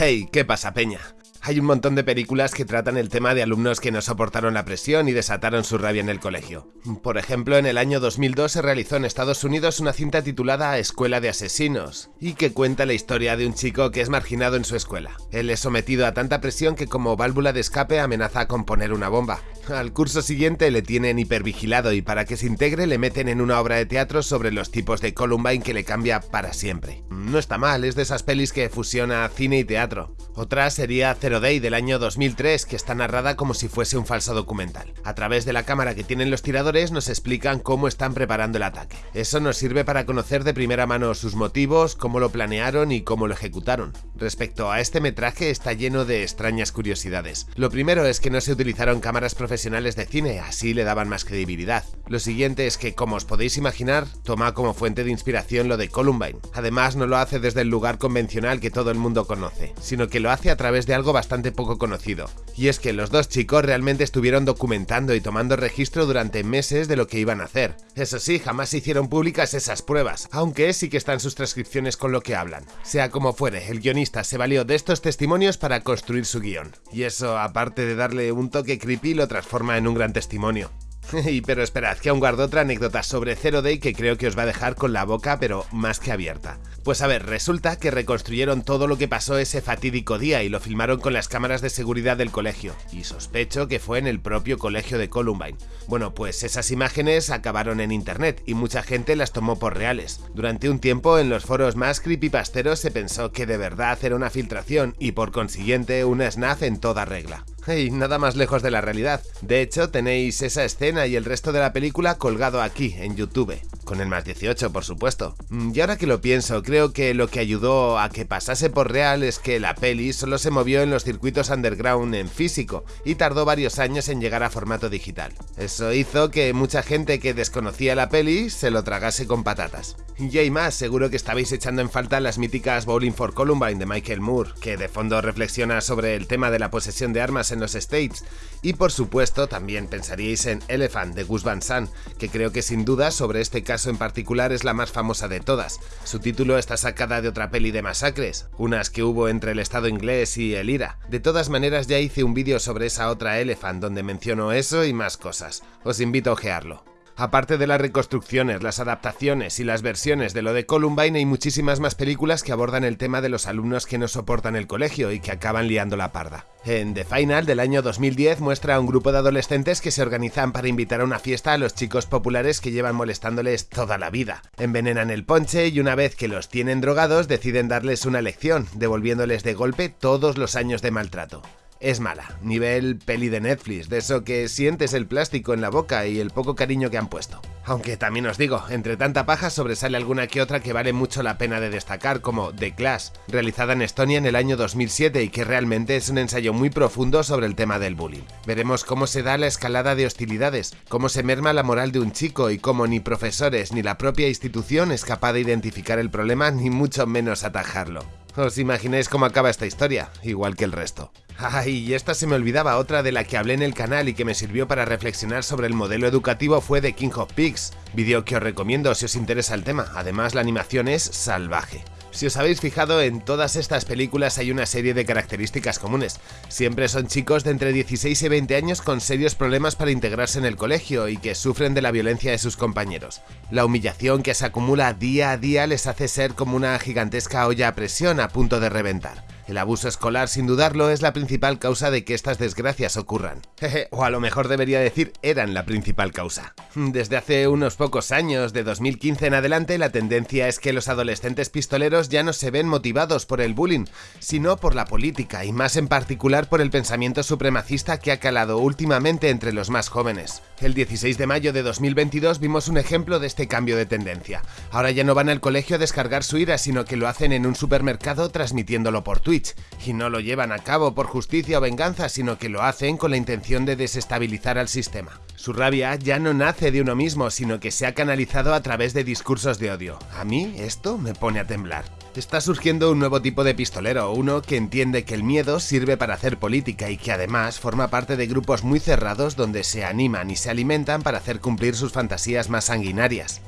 Hey, ¿qué pasa, Peña? Hay un montón de películas que tratan el tema de alumnos que no soportaron la presión y desataron su rabia en el colegio. Por ejemplo, en el año 2002 se realizó en Estados Unidos una cinta titulada Escuela de Asesinos, y que cuenta la historia de un chico que es marginado en su escuela. Él es sometido a tanta presión que como válvula de escape amenaza con poner una bomba. Al curso siguiente le tienen hipervigilado y para que se integre le meten en una obra de teatro sobre los tipos de Columbine que le cambia para siempre. No está mal, es de esas pelis que fusiona cine y teatro. Otra sería Zero Day del año 2003, que está narrada como si fuese un falso documental. A través de la cámara que tienen los tiradores nos explican cómo están preparando el ataque. Eso nos sirve para conocer de primera mano sus motivos, cómo lo planearon y cómo lo ejecutaron. Respecto a este metraje está lleno de extrañas curiosidades. Lo primero es que no se utilizaron cámaras profesionales de cine, así le daban más credibilidad. Lo siguiente es que, como os podéis imaginar, toma como fuente de inspiración lo de Columbine. Además, no lo hace desde el lugar convencional que todo el mundo conoce, sino que lo hace a través de algo bastante poco conocido. Y es que los dos chicos realmente estuvieron documentando y tomando registro durante meses de lo que iban a hacer. Eso sí, jamás se hicieron públicas esas pruebas, aunque sí que están sus transcripciones con lo que hablan. Sea como fuere, el guionista se valió de estos testimonios para construir su guion. Y eso, aparte de darle un toque creepy, lo transforma en un gran testimonio. pero esperad, que aún guardo otra anécdota sobre Zero Day que creo que os va a dejar con la boca pero más que abierta. Pues a ver, resulta que reconstruyeron todo lo que pasó ese fatídico día y lo filmaron con las cámaras de seguridad del colegio, y sospecho que fue en el propio colegio de Columbine. Bueno, pues esas imágenes acabaron en internet y mucha gente las tomó por reales. Durante un tiempo en los foros más creepypasteros se pensó que de verdad era una filtración y por consiguiente una snaf en toda regla. Y nada más lejos de la realidad. De hecho, tenéis esa escena y el resto de la película colgado aquí, en YouTube. Con el más 18, por supuesto. Mm, y ahora que lo pienso, creo que lo que ayudó a que pasase por real es que la peli solo se movió en los circuitos underground en físico y tardó varios años en llegar a formato digital. Eso hizo que mucha gente que desconocía la peli se lo tragase con patatas. Y hay más, seguro que estabais echando en falta las míticas Bowling for Columbine de Michael Moore, que de fondo reflexiona sobre el tema de la posesión de armas en los States. Y por supuesto también pensaríais en Elephant de Gus Van Sant, que creo que sin duda sobre este caso en particular es la más famosa de todas. Su título está sacada de otra peli de masacres, unas que hubo entre el Estado inglés y el IRA. De todas maneras ya hice un vídeo sobre esa otra Elephant donde menciono eso y más cosas. Os invito a ojearlo. Aparte de las reconstrucciones, las adaptaciones y las versiones de lo de Columbine, hay muchísimas más películas que abordan el tema de los alumnos que no soportan el colegio y que acaban liando la parda. En The Final del año 2010 muestra a un grupo de adolescentes que se organizan para invitar a una fiesta a los chicos populares que llevan molestándoles toda la vida. Envenenan el ponche y una vez que los tienen drogados deciden darles una lección, devolviéndoles de golpe todos los años de maltrato es mala, nivel peli de Netflix, de eso que sientes el plástico en la boca y el poco cariño que han puesto. Aunque también os digo, entre tanta paja sobresale alguna que otra que vale mucho la pena de destacar, como The Class, realizada en Estonia en el año 2007 y que realmente es un ensayo muy profundo sobre el tema del bullying. Veremos cómo se da la escalada de hostilidades, cómo se merma la moral de un chico y cómo ni profesores ni la propia institución es capaz de identificar el problema ni mucho menos atajarlo. ¿Os imagináis cómo acaba esta historia? Igual que el resto. Ay, y esta se me olvidaba, otra de la que hablé en el canal y que me sirvió para reflexionar sobre el modelo educativo fue de King of Pigs, vídeo que os recomiendo si os interesa el tema, además la animación es salvaje. Si os habéis fijado, en todas estas películas hay una serie de características comunes. Siempre son chicos de entre 16 y 20 años con serios problemas para integrarse en el colegio y que sufren de la violencia de sus compañeros. La humillación que se acumula día a día les hace ser como una gigantesca olla a presión a punto de reventar. El abuso escolar, sin dudarlo, es la principal causa de que estas desgracias ocurran. o a lo mejor debería decir, eran la principal causa. Desde hace unos pocos años, de 2015 en adelante, la tendencia es que los adolescentes pistoleros ya no se ven motivados por el bullying, sino por la política, y más en particular por el pensamiento supremacista que ha calado últimamente entre los más jóvenes. El 16 de mayo de 2022 vimos un ejemplo de este cambio de tendencia. Ahora ya no van al colegio a descargar su ira, sino que lo hacen en un supermercado transmitiéndolo por Twitter y no lo llevan a cabo por justicia o venganza, sino que lo hacen con la intención de desestabilizar al sistema. Su rabia ya no nace de uno mismo, sino que se ha canalizado a través de discursos de odio. A mí esto me pone a temblar. Está surgiendo un nuevo tipo de pistolero, uno que entiende que el miedo sirve para hacer política y que además forma parte de grupos muy cerrados donde se animan y se alimentan para hacer cumplir sus fantasías más sanguinarias.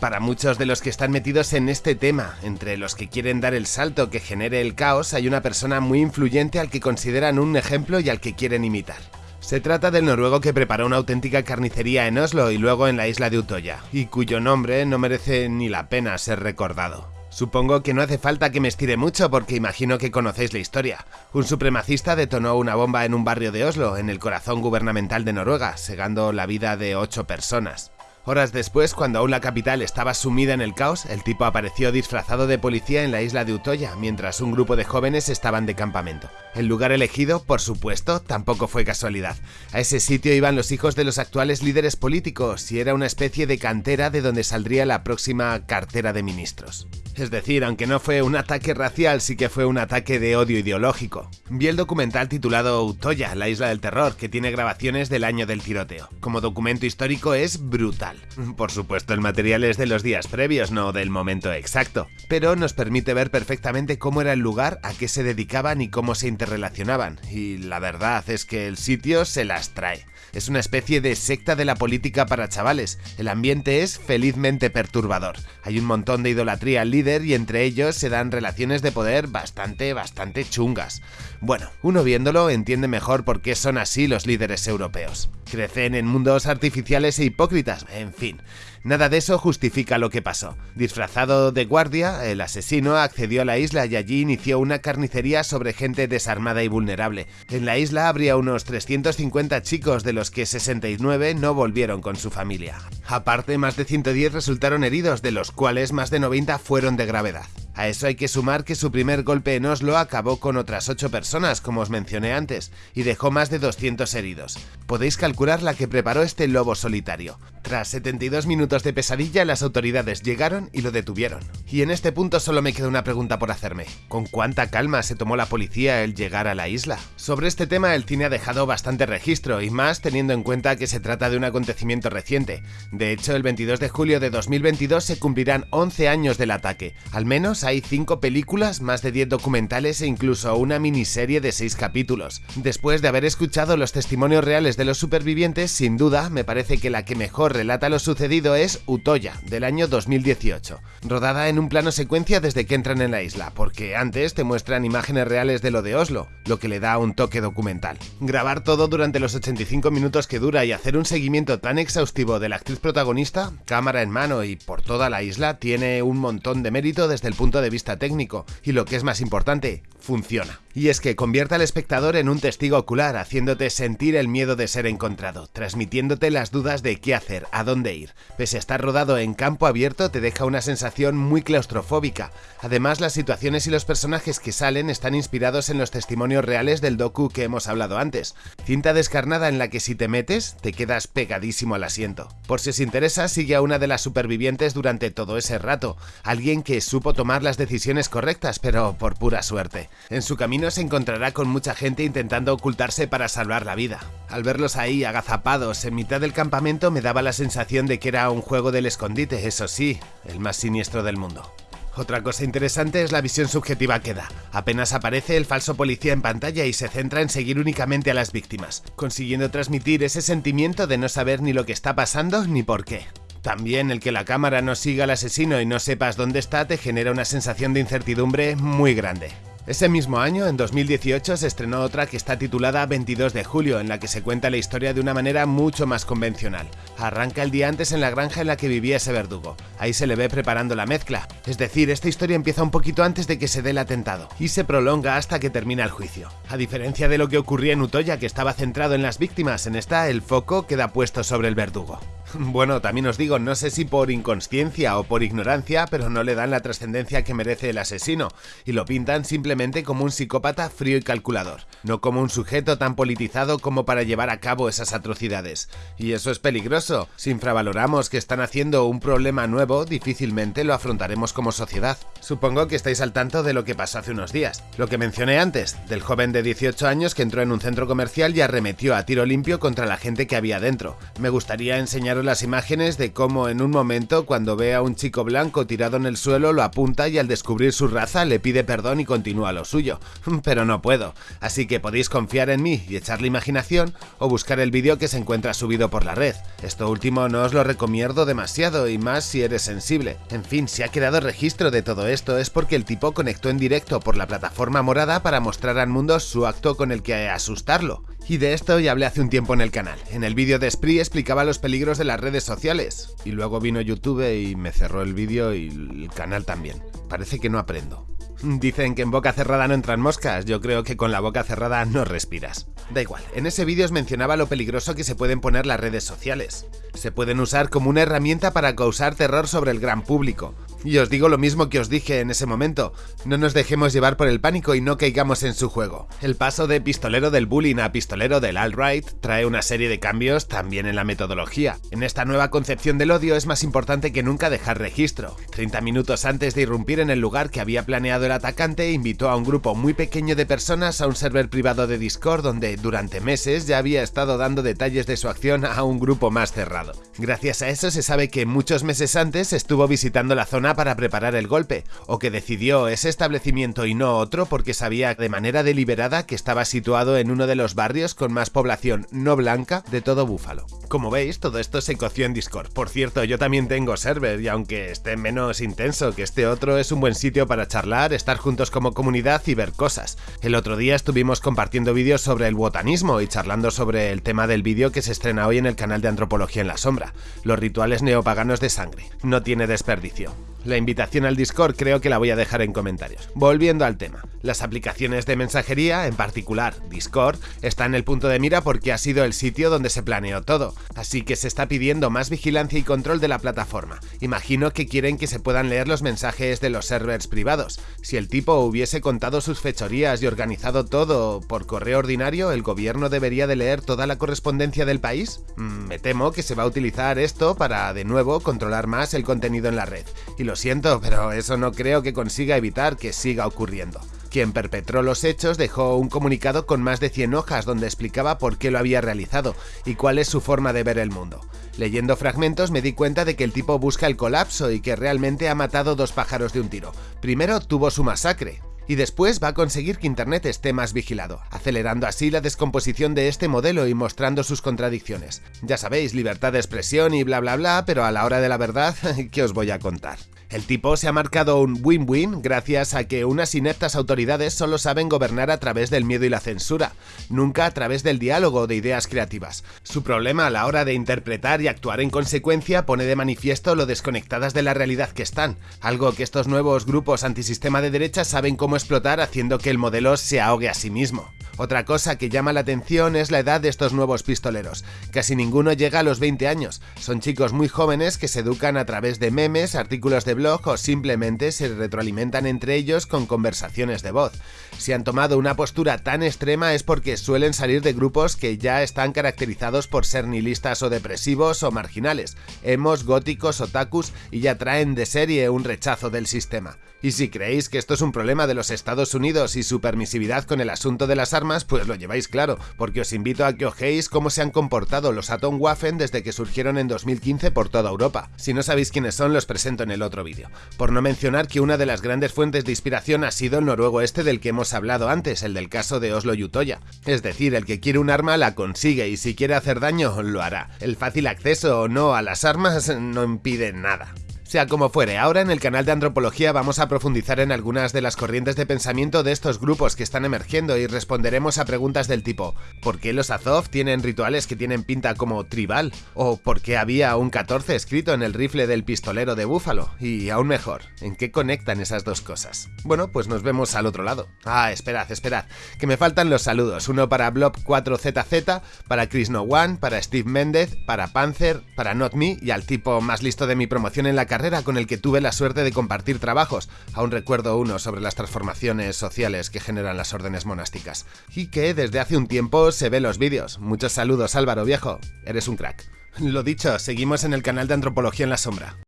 Para muchos de los que están metidos en este tema, entre los que quieren dar el salto que genere el caos, hay una persona muy influyente al que consideran un ejemplo y al que quieren imitar. Se trata del noruego que preparó una auténtica carnicería en Oslo y luego en la isla de Utoya, y cuyo nombre no merece ni la pena ser recordado. Supongo que no hace falta que me estire mucho porque imagino que conocéis la historia. Un supremacista detonó una bomba en un barrio de Oslo, en el corazón gubernamental de Noruega, segando la vida de ocho personas. Horas después, cuando aún la capital estaba sumida en el caos, el tipo apareció disfrazado de policía en la isla de Utoya, mientras un grupo de jóvenes estaban de campamento. El lugar elegido, por supuesto, tampoco fue casualidad. A ese sitio iban los hijos de los actuales líderes políticos y era una especie de cantera de donde saldría la próxima cartera de ministros. Es decir, aunque no fue un ataque racial, sí que fue un ataque de odio ideológico. Vi el documental titulado Utoya, la isla del terror, que tiene grabaciones del año del tiroteo. Como documento histórico es brutal. Por supuesto, el material es de los días previos, no del momento exacto, pero nos permite ver perfectamente cómo era el lugar, a qué se dedicaban y cómo se interrelacionaban. Y la verdad es que el sitio se las trae. Es una especie de secta de la política para chavales. El ambiente es felizmente perturbador. Hay un montón de idolatría al líder y entre ellos se dan relaciones de poder bastante, bastante chungas. Bueno, uno viéndolo entiende mejor por qué son así los líderes europeos. Crecen en mundos artificiales e hipócritas, en fin. Nada de eso justifica lo que pasó. Disfrazado de guardia, el asesino accedió a la isla y allí inició una carnicería sobre gente desarmada y vulnerable. En la isla habría unos 350 chicos, de los que 69 no volvieron con su familia. Aparte, más de 110 resultaron heridos, de los cuales más de 90 fueron de gravedad. A eso hay que sumar que su primer golpe en Oslo acabó con otras 8 personas, como os mencioné antes, y dejó más de 200 heridos. Podéis calcular la que preparó este lobo solitario. Tras 72 minutos de pesadilla, las autoridades llegaron y lo detuvieron. Y en este punto solo me queda una pregunta por hacerme. ¿Con cuánta calma se tomó la policía el llegar a la isla? Sobre este tema el cine ha dejado bastante registro, y más teniendo en cuenta que se trata de un acontecimiento reciente. De hecho, el 22 de julio de 2022 se cumplirán 11 años del ataque. Al menos hay 5 películas, más de 10 documentales e incluso una miniserie de 6 capítulos. Después de haber escuchado los testimonios reales de los supervivientes, sin duda me parece que la que mejor relata lo sucedido es Utoya, del año 2018, rodada en un plano secuencia desde que entran en la isla, porque antes te muestran imágenes reales de lo de Oslo, lo que le da un toque documental. Grabar todo durante los 85 minutos que dura y hacer un seguimiento tan exhaustivo de la actriz protagonista, cámara en mano y por toda la isla, tiene un montón de mérito desde el punto de vista técnico, y lo que es más importante, funciona. Y es que convierte al espectador en un testigo ocular, haciéndote sentir el miedo de ser encontrado, transmitiéndote las dudas de qué hacer, a dónde ir. Pese a estar rodado en campo abierto, te deja una sensación muy claustrofóbica. Además, las situaciones y los personajes que salen están inspirados en los testimonios reales del docu que hemos hablado antes. Cinta descarnada en la que si te metes, te quedas pegadísimo al asiento. Por si os interesa, sigue a una de las supervivientes durante todo ese rato, alguien que supo tomar las decisiones correctas, pero por pura suerte. En su camino se encontrará con mucha gente intentando ocultarse para salvar la vida. Al verlos ahí agazapados en mitad del campamento me daba la sensación de que era un juego del escondite, eso sí, el más siniestro del mundo. Otra cosa interesante es la visión subjetiva que da. Apenas aparece el falso policía en pantalla y se centra en seguir únicamente a las víctimas, consiguiendo transmitir ese sentimiento de no saber ni lo que está pasando ni por qué. También el que la cámara no siga al asesino y no sepas dónde está te genera una sensación de incertidumbre muy grande. Ese mismo año, en 2018, se estrenó otra que está titulada 22 de julio, en la que se cuenta la historia de una manera mucho más convencional. Arranca el día antes en la granja en la que vivía ese verdugo. Ahí se le ve preparando la mezcla. Es decir, esta historia empieza un poquito antes de que se dé el atentado, y se prolonga hasta que termina el juicio. A diferencia de lo que ocurría en Utoya, que estaba centrado en las víctimas, en esta el foco queda puesto sobre el verdugo. Bueno, también os digo, no sé si por inconsciencia o por ignorancia, pero no le dan la trascendencia que merece el asesino, y lo pintan simplemente como un psicópata frío y calculador, no como un sujeto tan politizado como para llevar a cabo esas atrocidades. Y eso es peligroso, si infravaloramos que están haciendo un problema nuevo, difícilmente lo afrontaremos como sociedad. Supongo que estáis al tanto de lo que pasó hace unos días, lo que mencioné antes, del joven de 18 años que entró en un centro comercial y arremetió a tiro limpio contra la gente que había dentro. Me gustaría enseñaros las imágenes de cómo en un momento cuando ve a un chico blanco tirado en el suelo lo apunta y al descubrir su raza le pide perdón y continúa lo suyo. Pero no puedo, así que podéis confiar en mí y echarle imaginación o buscar el vídeo que se encuentra subido por la red. Esto último no os lo recomiendo demasiado y más si eres sensible. En fin, si ha quedado registro de todo esto es porque el tipo conectó en directo por la plataforma morada para mostrar al mundo su acto con el que asustarlo. Y de esto ya hablé hace un tiempo en el canal. En el vídeo de Spree explicaba los peligros de las redes sociales. Y luego vino YouTube y me cerró el vídeo y el canal también. Parece que no aprendo. Dicen que en boca cerrada no entran moscas, yo creo que con la boca cerrada no respiras. Da igual, en ese vídeo os mencionaba lo peligroso que se pueden poner las redes sociales. Se pueden usar como una herramienta para causar terror sobre el gran público, y os digo lo mismo que os dije en ese momento, no nos dejemos llevar por el pánico y no caigamos en su juego. El paso de pistolero del bullying a pistolero del alt-right trae una serie de cambios también en la metodología. En esta nueva concepción del odio es más importante que nunca dejar registro. 30 minutos antes de irrumpir en el lugar que había planeado el atacante, invitó a un grupo muy pequeño de personas a un server privado de Discord donde durante meses ya había estado dando detalles de su acción a un grupo más cerrado. Gracias a eso se sabe que muchos meses antes estuvo visitando la zona para preparar el golpe, o que decidió ese establecimiento y no otro porque sabía de manera deliberada que estaba situado en uno de los barrios con más población no blanca de todo Búfalo. Como veis, todo esto se coció en Discord. Por cierto, yo también tengo server y aunque esté menos intenso que este otro, es un buen sitio para charlar, estar juntos como comunidad y ver cosas. El otro día estuvimos compartiendo vídeos sobre el botanismo y charlando sobre el tema del vídeo que se estrena hoy en el canal de Antropología en la Sombra, los rituales neopaganos de sangre. No tiene desperdicio. La invitación al Discord creo que la voy a dejar en comentarios. Volviendo al tema, las aplicaciones de mensajería, en particular Discord, están en el punto de mira porque ha sido el sitio donde se planeó todo, así que se está pidiendo más vigilancia y control de la plataforma. Imagino que quieren que se puedan leer los mensajes de los servers privados. Si el tipo hubiese contado sus fechorías y organizado todo por correo ordinario, ¿el gobierno debería de leer toda la correspondencia del país? Mm, me temo que se va a utilizar esto para, de nuevo, controlar más el contenido en la red. Y lo siento, pero eso no creo que consiga evitar que siga ocurriendo. Quien perpetró los hechos dejó un comunicado con más de 100 hojas donde explicaba por qué lo había realizado y cuál es su forma de ver el mundo. Leyendo fragmentos me di cuenta de que el tipo busca el colapso y que realmente ha matado dos pájaros de un tiro. Primero tuvo su masacre, y después va a conseguir que Internet esté más vigilado, acelerando así la descomposición de este modelo y mostrando sus contradicciones. Ya sabéis, libertad de expresión y bla bla bla, pero a la hora de la verdad, ¿qué os voy a contar? El tipo se ha marcado un win-win gracias a que unas ineptas autoridades solo saben gobernar a través del miedo y la censura, nunca a través del diálogo de ideas creativas. Su problema a la hora de interpretar y actuar en consecuencia pone de manifiesto lo desconectadas de la realidad que están, algo que estos nuevos grupos antisistema de derecha saben cómo explotar haciendo que el modelo se ahogue a sí mismo. Otra cosa que llama la atención es la edad de estos nuevos pistoleros. Casi ninguno llega a los 20 años. Son chicos muy jóvenes que se educan a través de memes, artículos de blog o simplemente se retroalimentan entre ellos con conversaciones de voz. Si han tomado una postura tan extrema es porque suelen salir de grupos que ya están caracterizados por ser nihilistas o depresivos o marginales, hemos, góticos, otakus y ya traen de serie un rechazo del sistema. Y si creéis que esto es un problema de los Estados Unidos y su permisividad con el asunto de las armas, pues lo lleváis claro, porque os invito a que ojéis cómo se han comportado los Atomwaffen desde que surgieron en 2015 por toda Europa. Si no sabéis quiénes son, los presento en el otro vídeo. Por no mencionar que una de las grandes fuentes de inspiración ha sido el noruego este del que hemos hablado antes, el del caso de Oslo y Utoya. Es decir, el que quiere un arma la consigue y si quiere hacer daño, lo hará. El fácil acceso o no a las armas no impide nada. Como fuere, ahora en el canal de Antropología vamos a profundizar en algunas de las corrientes de pensamiento de estos grupos que están emergiendo y responderemos a preguntas del tipo ¿Por qué los Azov tienen rituales que tienen pinta como tribal? ¿O por qué había un 14 escrito en el rifle del pistolero de Búfalo? Y aún mejor, ¿en qué conectan esas dos cosas? Bueno, pues nos vemos al otro lado. Ah, esperad, esperad, que me faltan los saludos. Uno para Blob4ZZ, para Chris No One, para Steve Méndez, para Panzer, para Not Me y al tipo más listo de mi promoción en la carrera con el que tuve la suerte de compartir trabajos, aún recuerdo uno sobre las transformaciones sociales que generan las órdenes monásticas, y que desde hace un tiempo se ve los vídeos. Muchos saludos Álvaro viejo, eres un crack. Lo dicho, seguimos en el canal de Antropología en la Sombra.